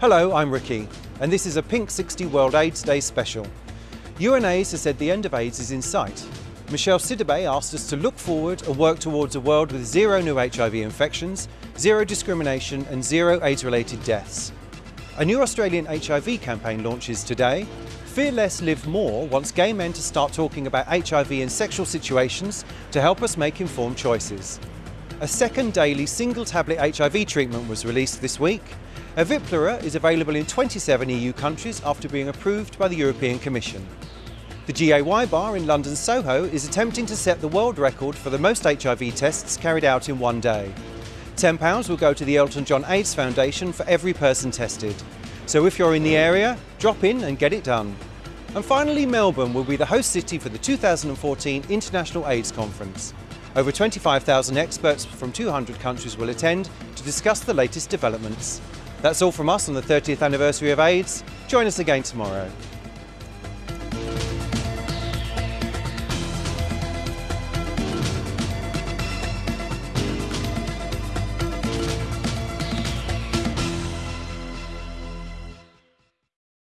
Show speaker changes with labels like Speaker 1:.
Speaker 1: Hello, I'm Ricky, and this is a Pink 60 World AIDS Day special. UNAIDS has said the end of AIDS is in sight. Michel Sidibe asked us to look forward and work towards a world with zero new HIV infections, zero discrimination and zero AIDS-related deaths. A new Australian HIV campaign launches today. Fear Less, Live More wants gay men to start talking about HIV in sexual situations to help us make informed choices. A second daily single tablet HIV treatment was released this week. Eviplera is available in 27 EU countries after being approved by the European Commission. The GAY bar in London Soho is attempting to set the world record for the most HIV tests carried out in one day. £10 will go to the Elton John AIDS Foundation for every person tested. So if you're in the area, drop in and get it done. And finally, Melbourne will be the host city for the 2014 International AIDS Conference. Over 25,000 experts from 200 countries will attend to discuss the latest developments. That's all from us on the 30th anniversary of AIDS. Join us again tomorrow.